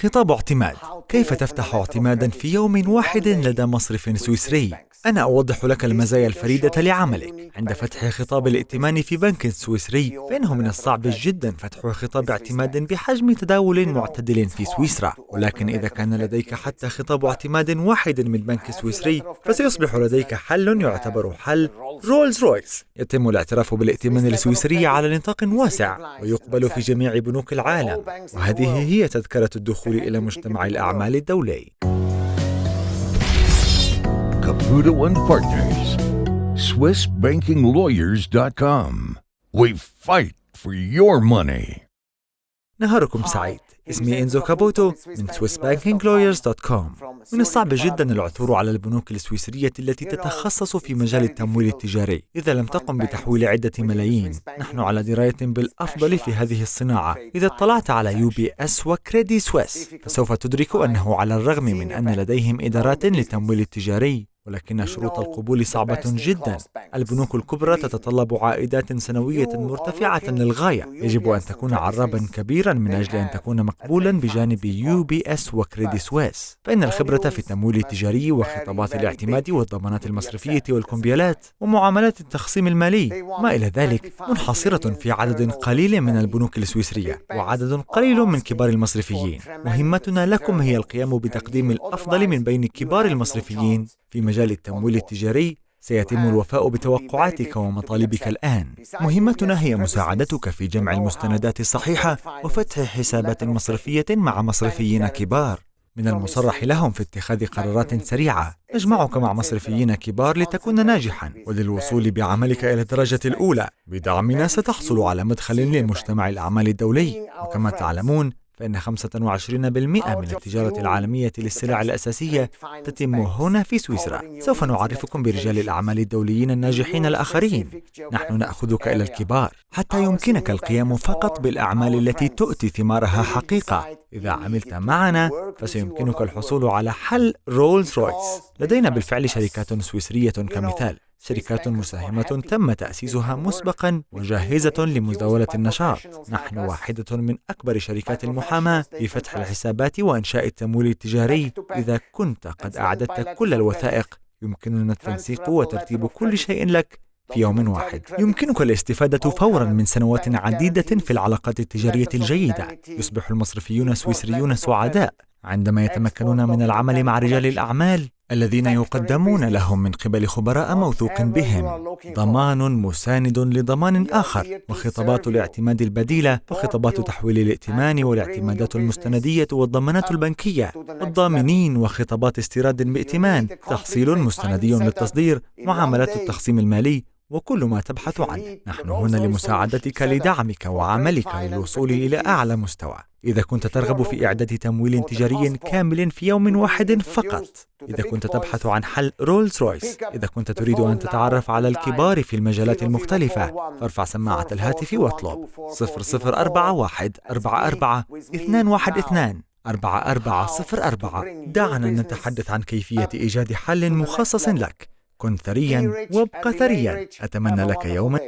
خطاب اعتماد. كيف تفتح اعتمادا في يوم واحد لدى مصرف سويسري؟ أنا أوضح لك المزايا الفريدة لعملك. عند فتح خطاب الائتمان في بنك سويسري فإنه من الصعب جدا فتح خطاب اعتماد بحجم تداول معتدل في سويسرا. ولكن إذا كان لديك حتى خطاب اعتماد واحد من بنك سويسري فسيصبح لديك حل يعتبر حل Rolls Royce يتم الاعتراف بالائتمان السويسري على نطاق واسع ويقبل في جميع بنوك العالم وهذه هي تذكرة الدخول إلى مجتمع الأعمال الدولي Caputo and Partners. SwissBankingLawyers.com. We fight for your money. نهاركم سعيد. اسمي إنزو كابوتو من SwissBankingLawyers.com من الصعب جدا العثور على البنوك السويسرية التي تتخصص في مجال التمويل التجاري. إذا لم تقم بتحويل عدة ملايين نحن على دراية بالأفضل في هذه الصناعة. إذا اطلعت على UBS و Credit Suisse فسوف تدرك أنه على الرغم من أن لديهم إدارات للتمويل التجاري. ولكن شروط القبول صعبة جدا. البنوك الكبرى تتطلب عائدات سنوية مرتفعة للغاية. يجب أن تكون عرابا كبيرا من أجل أن تكون مقبولا بجانب UBS و Credit Suisse فإن الخبرة في التمويل التجاري وخطابات الاعتماد والضمانات المصرفية والكمبيالات ومعاملات التخصيم المالي. ما إلى ذلك؟ منحصرة في عدد قليل من البنوك السويسرية وعدد قليل من كبار المصرفيين. مهمتنا لكم هي القيام بتقديم الأفضل من بين كبار المصرفيين في مجال التمويل التجاري سيتم الوفاء بتوقعاتك ومطالبك الآن. مهمتنا هي مساعدتك في جمع المستندات الصحيحة وفتح حسابات مصرفية مع مصرفيين كبار. من المصرح لهم في اتخاذ قرارات سريعة. نجمعك مع مصرفيين كبار لتكون ناجحا. وللوصول بعملك إلى الدرجة الأولى. بدعمنا ستحصل على مدخل للمجتمع الأعمال الدولي. وكما تعلمون فإن 25% من التجارة العالمية للسلع الأساسية تتم هنا في سويسرا. سوف نعرفكم برجال الأعمال الدوليين الناجحين الآخرين. نحن نأخذك إلى الكبار حتى يمكنك القيام فقط بالأعمال التي تؤتي ثمارها حقيقة. إذا عملت معنا فسيمكنك الحصول على حل رولز رويس لدينا بالفعل شركات سويسرية كمثال. شركات مساهمة تم تأسيسها مسبقا وجاهزة لمزاولة النشاط. نحن واحدة من أكبر شركات المحاماة في فتح الحسابات وإنشاء التمويل التجاري. إذا كنت قد أعددت كل الوثائق يمكننا التنسيق وترتيب كل شيء لك في يوم واحد. يمكنك الاستفادة فورا من سنوات عديدة في العلاقات التجارية الجيدة. يصبح المصرفيون السويسريون سعداء. عندما يتمكنون من العمل مع رجال الأعمال الذين يقدمون لهم من قبل خبراء موثوق بهم. ضمان مساند لضمان آخر وخطابات الاعتماد البديلة وخطابات تحويل الائتمان والاعتمادات المستندية والضمانات البنكية. الضامنين وخطابات استيراد بائتمان. تحصيل مستندي للتصدير. معاملات التخصيم المالي. وكل ما تبحث عنه. نحن هنا لمساعدتك لدعمك وعملك للوصول إلى أعلى مستوى. إذا كنت ترغب في إعداد تمويل تجاري كامل في يوم واحد فقط. إذا كنت تبحث عن حل Rolls Royce إذا كنت تريد أن تتعرف على الكبار في المجالات المختلفة. فارفع سماعة الهاتف واطلب. 0041 44 212 4404 دعنا نتحدث عن كيفية إيجاد حل مخصص لك. كن ثريا. وابق ثريا. أتمنى لك يوما.